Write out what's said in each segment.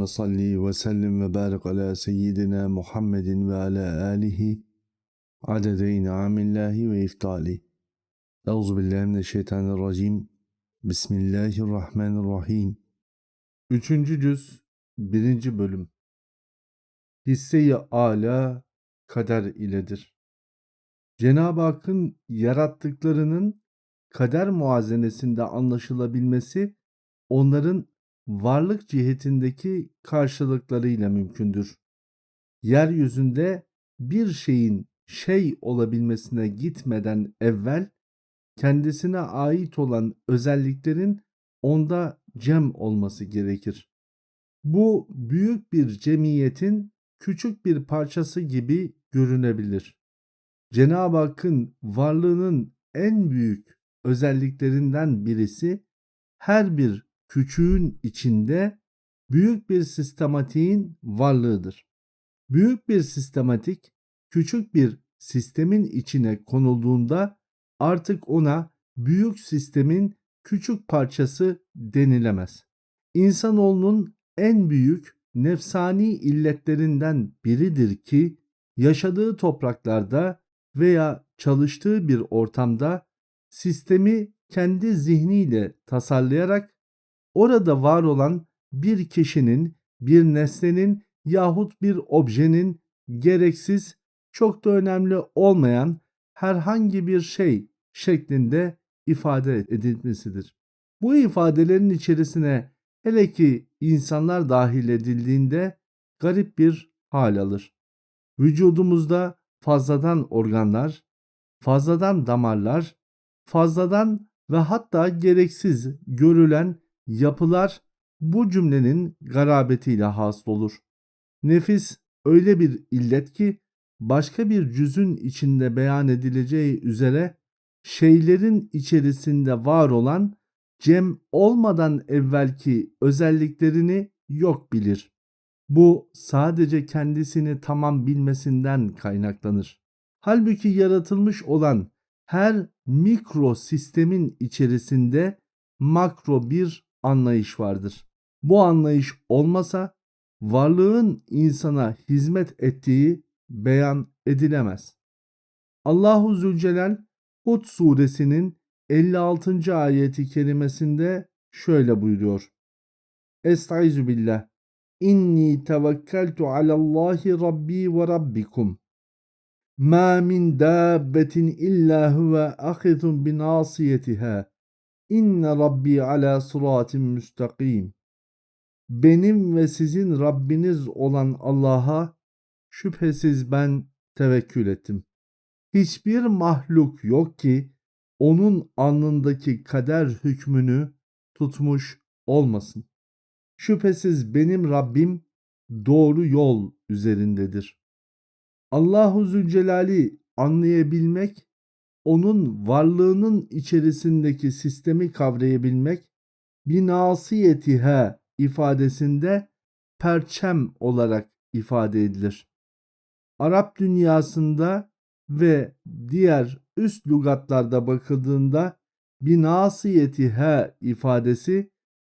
Allahümme salli ve sellim ve barik ala seyyidina Muhammedin ve ala alihi adede in'amillahi ve iftali. Euzu billahi mineşşeytanirracim. Bismillahirrahmanirrahim. Üçüncü cüz, birinci bölüm. Hisse-i âlâ kader iledir. Cenab-ı Hakk'ın yarattıklarının kader muazenesinde anlaşılabilmesi onların varlık cihetindeki karşılıklarıyla mümkündür. Yeryüzünde bir şeyin şey olabilmesine gitmeden evvel kendisine ait olan özelliklerin onda cem olması gerekir. Bu büyük bir cemiyetin küçük bir parçası gibi görünebilir. Cenab-ı Hakk'ın varlığının en büyük özelliklerinden birisi her bir küçüğün içinde büyük bir sistematiğin varlığıdır. Büyük bir sistematik küçük bir sistemin içine konulduğunda artık ona büyük sistemin küçük parçası denilemez. İnsanoğlunun en büyük nefsani illetlerinden biridir ki yaşadığı topraklarda veya çalıştığı bir ortamda sistemi kendi zihniyle tasarlayarak orada var olan bir kişinin, bir nesnenin yahut bir objenin gereksiz, çok da önemli olmayan herhangi bir şey şeklinde ifade edilmesidir. Bu ifadelerin içerisine hele ki insanlar dahil edildiğinde garip bir hal alır. Vücudumuzda fazladan organlar, fazladan damarlar, fazladan ve hatta gereksiz görülen yapılar bu cümlenin garabetiyle hasıl olur. Nefis öyle bir illet ki başka bir cüzün içinde beyan edileceği üzere şeylerin içerisinde var olan cem olmadan evvelki özelliklerini yok bilir. Bu sadece kendisini tamam bilmesinden kaynaklanır. Halbuki yaratılmış olan her mikro sistemin içerisinde makro bir anlayış vardır. Bu anlayış olmasa varlığın insana hizmet ettiği beyan edilemez. Allahu Zülcelal Hud suresinin 56. ayeti kerimesinde şöyle buyuruyor. Estaizu billah. İnni tevekkeltu alallahi rabbi ve rabbikum. Ma min dabbetin illa huve ahizun binasiyetiha. İnne Rabbi ala sıratin müstakim. Benim ve sizin Rabbiniz olan Allah'a şüphesiz ben tevekkül ettim. Hiçbir mahluk yok ki onun alnındaki kader hükmünü tutmuş olmasın. Şüphesiz benim Rabbim doğru yol üzerindedir. Allahu Zülcelal'i anlayabilmek onun varlığının içerisindeki sistemi kavrayabilmek binasiyetihe ifadesinde perçem olarak ifade edilir. Arap dünyasında ve diğer üst lügatlarda bakıldığında binasiyetihe ifadesi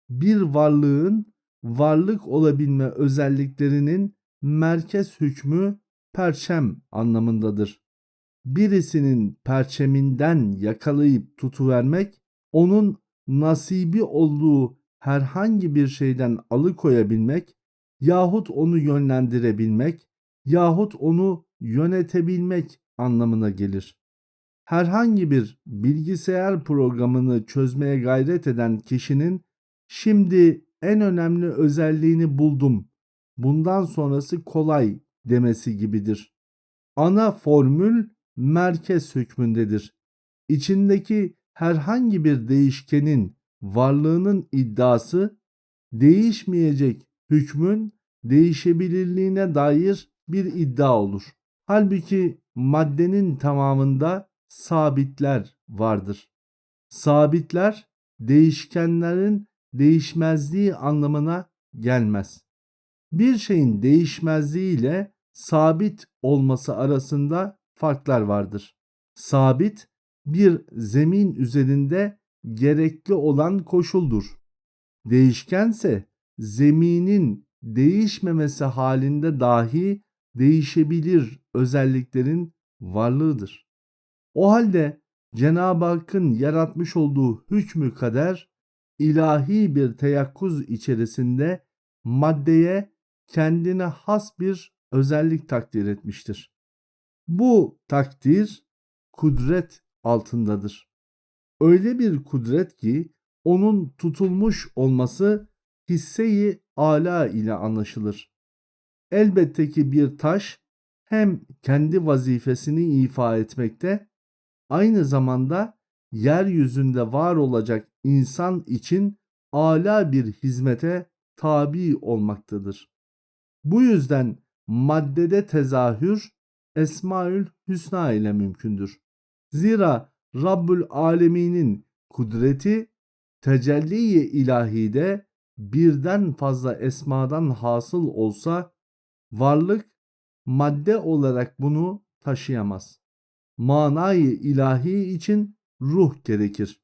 bir varlığın varlık olabilme özelliklerinin merkez hükmü perçem anlamındadır birisinin perçeminden yakalayıp tutuvermek, onun nasibi olduğu herhangi bir şeyden alıkoyabilmek yahut onu yönlendirebilmek yahut onu yönetebilmek anlamına gelir. Herhangi bir bilgisayar programını çözmeye gayret eden kişinin şimdi en önemli özelliğini buldum. Bundan sonrası kolay demesi gibidir. Ana formül merkez hükmündedir. İçindeki herhangi bir değişkenin varlığının iddiası değişmeyecek hükmün değişebilirliğine dair bir iddia olur. Halbuki maddenin tamamında sabitler vardır. Sabitler değişkenlerin değişmezliği anlamına gelmez. Bir şeyin değişmezliği ile sabit olması arasında farklar vardır. Sabit bir zemin üzerinde gerekli olan koşuldur. Değişkense zeminin değişmemesi halinde dahi değişebilir özelliklerin varlığıdır. O halde Cenab-ı Hakk'ın yaratmış olduğu hükmü kader ilahi bir teyakkuz içerisinde maddeye kendine has bir özellik takdir etmiştir. Bu takdir kudret altındadır. Öyle bir kudret ki onun tutulmuş olması hisseyi ala ile anlaşılır. Elbette ki bir taş hem kendi vazifesini ifa etmekte, aynı zamanda yeryüzünde var olacak insan için ala bir hizmete tabi olmaktadır. Bu yüzden maddede tezahür Esmaül Hüsna ile mümkündür. Zira Rabbül Alemin'in kudreti tecelli-i ilahide birden fazla esmadan hasıl olsa varlık madde olarak bunu taşıyamaz. Manayı ilahi için ruh gerekir.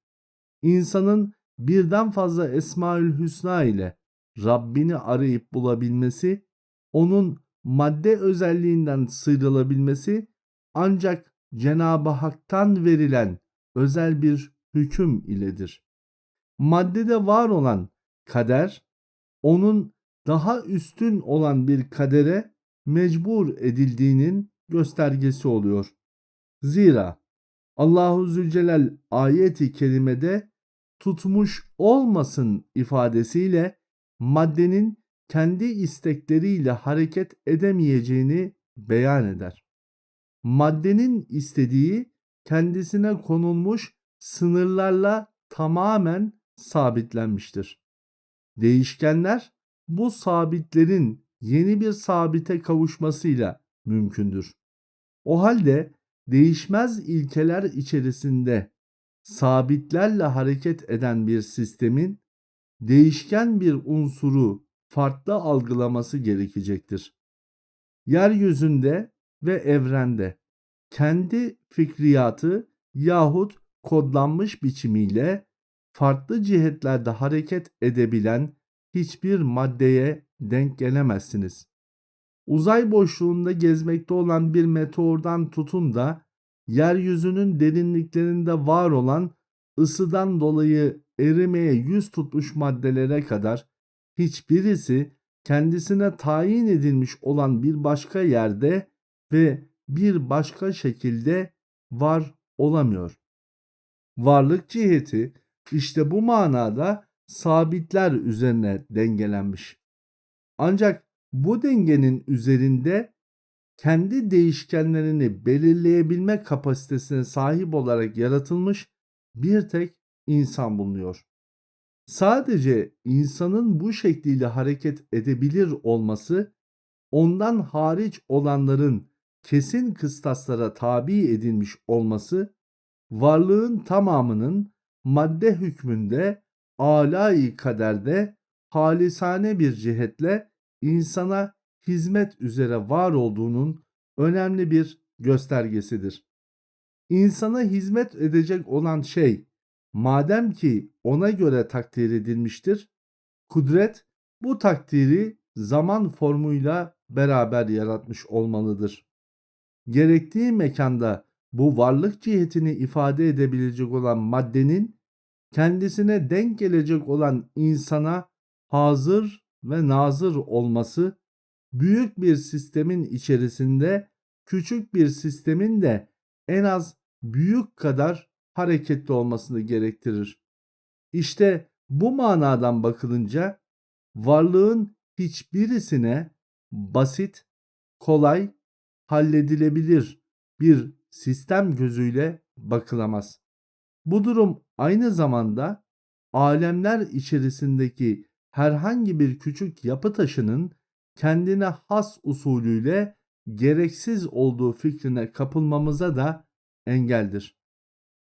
İnsanın birden fazla Esmaül Hüsna ile Rabbini arayıp bulabilmesi, onun madde özelliğinden sıyrılabilmesi ancak Cenab-ı Hak'tan verilen özel bir hüküm iledir. Maddede var olan kader, onun daha üstün olan bir kadere mecbur edildiğinin göstergesi oluyor. Zira Allahu Zülcelal ayeti kerimede tutmuş olmasın ifadesiyle maddenin kendi istekleriyle hareket edemeyeceğini beyan eder. Maddenin istediği kendisine konulmuş sınırlarla tamamen sabitlenmiştir. Değişkenler bu sabitlerin yeni bir sabite kavuşmasıyla mümkündür. O halde değişmez ilkeler içerisinde sabitlerle hareket eden bir sistemin değişken bir unsuru farklı algılaması gerekecektir. Yeryüzünde ve evrende kendi fikriyatı yahut kodlanmış biçimiyle farklı cihetlerde hareket edebilen hiçbir maddeye denk gelemezsiniz. Uzay boşluğunda gezmekte olan bir meteordan tutun da yeryüzünün derinliklerinde var olan ısıdan dolayı erimeye yüz tutmuş maddelere kadar hiçbirisi kendisine tayin edilmiş olan bir başka yerde ve bir başka şekilde var olamıyor. Varlık ciheti işte bu manada sabitler üzerine dengelenmiş. Ancak bu dengenin üzerinde kendi değişkenlerini belirleyebilme kapasitesine sahip olarak yaratılmış bir tek insan bulunuyor. Sadece insanın bu şekliyle hareket edebilir olması ondan hariç olanların kesin kıstaslara tabi edilmiş olması varlığın tamamının madde hükmünde alai kaderde halisane bir cihetle insana hizmet üzere var olduğunun önemli bir göstergesidir. İnsana hizmet edecek olan şey madem ki ona göre takdir edilmiştir, kudret bu takdiri zaman formuyla beraber yaratmış olmalıdır. Gerektiği mekanda bu varlık cihetini ifade edebilecek olan maddenin kendisine denk gelecek olan insana hazır ve nazır olması büyük bir sistemin içerisinde küçük bir sistemin de en az büyük kadar hareketli olmasını gerektirir. İşte bu manadan bakılınca varlığın hiçbirisine basit, kolay, halledilebilir bir sistem gözüyle bakılamaz. Bu durum aynı zamanda alemler içerisindeki herhangi bir küçük yapı taşının kendine has usulüyle gereksiz olduğu fikrine kapılmamıza da engeldir.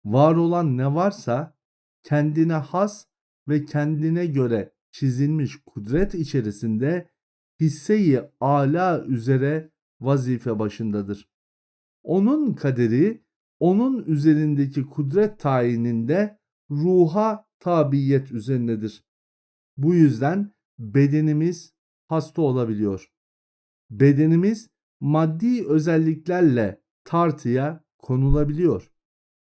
Var olan ne varsa kendine has ve kendine göre çizilmiş kudret içerisinde hisseyi ala üzere vazife başındadır. Onun kaderi onun üzerindeki kudret tayininde ruha tabiyet üzerindedir. Bu yüzden bedenimiz hasta olabiliyor. Bedenimiz maddi özelliklerle tartıya konulabiliyor.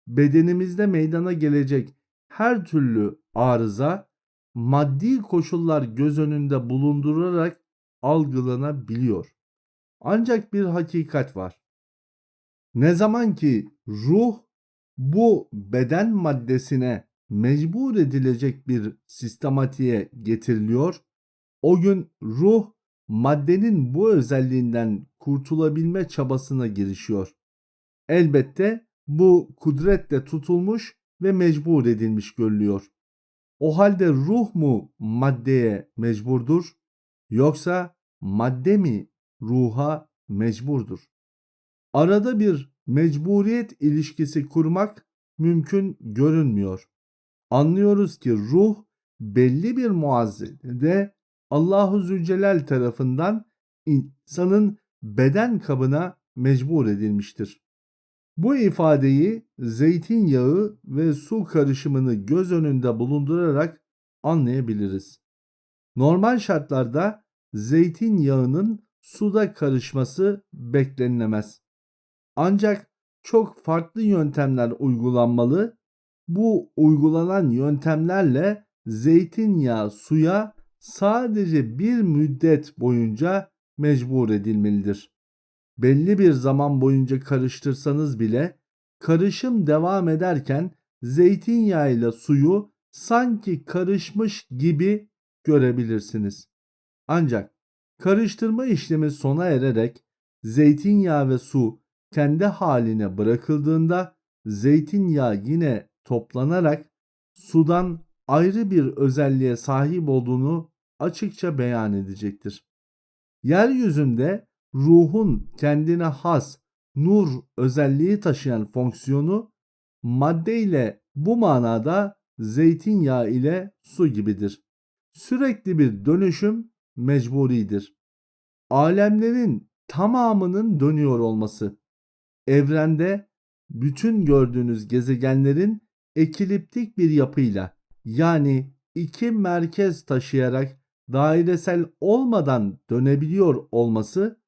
Bedenimizde meydana gelecek her türlü arıza maddi koşullar göz önünde bulundurarak algılanabiliyor. Ancak bir hakikat var. Ne zaman ki ruh bu beden maddesine mecbur edilecek bir sistematiğe getiriliyor, o gün ruh maddenin bu özelliğinden kurtulabilme çabasına girişiyor. Elbette bu kudretle tutulmuş ve mecbur edilmiş görülüyor. O halde ruh mu maddeye mecburdur yoksa madde mi ruha mecburdur? Arada bir mecburiyet ilişkisi kurmak mümkün görünmüyor. Anlıyoruz ki ruh belli bir muazzede Allahu Zülcelal tarafından insanın beden kabına mecbur edilmiştir. Bu ifadeyi zeytinyağı ve su karışımını göz önünde bulundurarak anlayabiliriz. Normal şartlarda zeytinyağının suda karışması beklenilemez. Ancak çok farklı yöntemler uygulanmalı. Bu uygulanan yöntemlerle zeytinyağı suya sadece bir müddet boyunca mecbur edilmelidir. Belli bir zaman boyunca karıştırsanız bile karışım devam ederken zeytinyağıyla suyu sanki karışmış gibi görebilirsiniz. Ancak karıştırma işlemi sona ererek zeytinyağı ve su kendi haline bırakıldığında zeytinyağı yine toplanarak sudan ayrı bir özelliğe sahip olduğunu açıkça beyan edecektir. Yeryüzünde ruhun kendine has nur özelliği taşıyan fonksiyonu madde ile bu manada zeytinyağı ile su gibidir. Sürekli bir dönüşüm mecburidir. Alemlerin tamamının dönüyor olması, evrende bütün gördüğünüz gezegenlerin ekiliptik bir yapıyla yani iki merkez taşıyarak dairesel olmadan dönebiliyor olması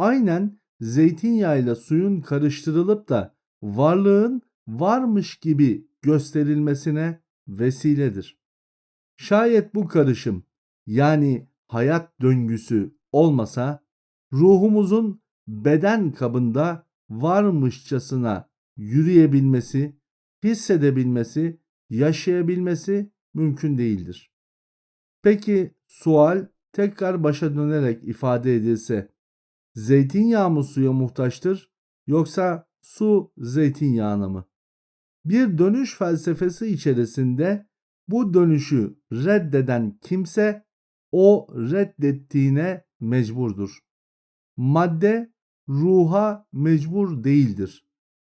aynen zeytinyağıyla suyun karıştırılıp da varlığın varmış gibi gösterilmesine vesiledir. Şayet bu karışım yani hayat döngüsü olmasa ruhumuzun beden kabında varmışçasına yürüyebilmesi, hissedebilmesi, yaşayabilmesi mümkün değildir. Peki sual tekrar başa dönerek ifade edilse zeytinyağı mı suya muhtaçtır yoksa su zeytinyağına mı? Bir dönüş felsefesi içerisinde bu dönüşü reddeden kimse o reddettiğine mecburdur. Madde ruha mecbur değildir.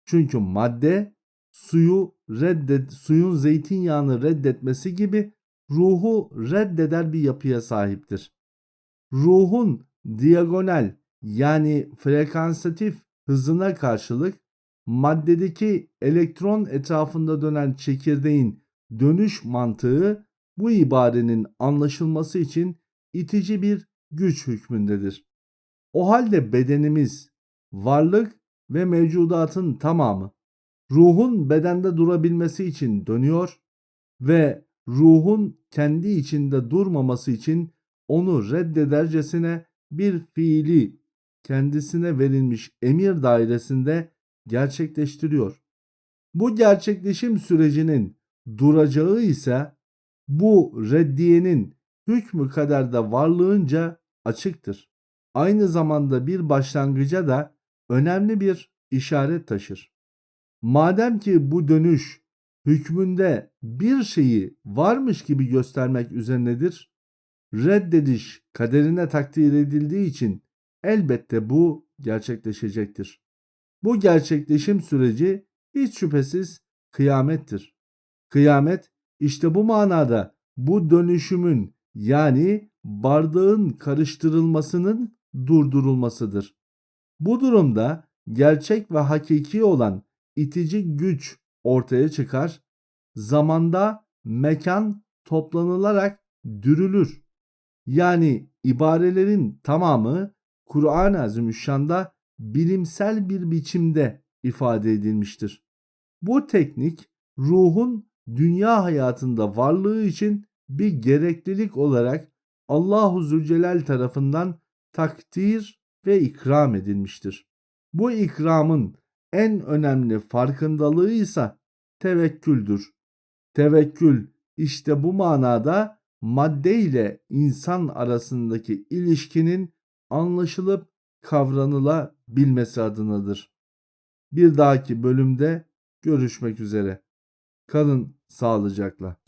Çünkü madde suyu reddet suyun zeytinyağını reddetmesi gibi ruhu reddeder bir yapıya sahiptir. Ruhun diagonal yani frekansatif hızına karşılık maddedeki elektron etrafında dönen çekirdeğin dönüş mantığı bu ibarenin anlaşılması için itici bir güç hükmündedir. O halde bedenimiz, varlık ve mevcudatın tamamı ruhun bedende durabilmesi için dönüyor ve ruhun kendi içinde durmaması için onu reddedercesine bir fiili kendisine verilmiş emir dairesinde gerçekleştiriyor. Bu gerçekleşim sürecinin duracağı ise bu reddiyenin hükmü kadar da varlığınca açıktır. Aynı zamanda bir başlangıca da önemli bir işaret taşır. Madem ki bu dönüş hükmünde bir şeyi varmış gibi göstermek üzerinedir, reddediş kaderine takdir edildiği için elbette bu gerçekleşecektir. Bu gerçekleşim süreci hiç şüphesiz kıyamettir. Kıyamet işte bu manada bu dönüşümün yani bardağın karıştırılmasının durdurulmasıdır. Bu durumda gerçek ve hakiki olan itici güç ortaya çıkar. Zamanda mekan toplanılarak dürülür. Yani ibarelerin tamamı Kur'an-ı Azimüşşan'da bilimsel bir biçimde ifade edilmiştir. Bu teknik ruhun dünya hayatında varlığı için bir gereklilik olarak Allahu Zülcelal tarafından takdir ve ikram edilmiştir. Bu ikramın en önemli farkındalığı ise tevekküldür. Tevekkül işte bu manada madde ile insan arasındaki ilişkinin anlaşılıp kavranılabilmesi adınadır. Bir dahaki bölümde görüşmek üzere. Kalın sağlıcakla.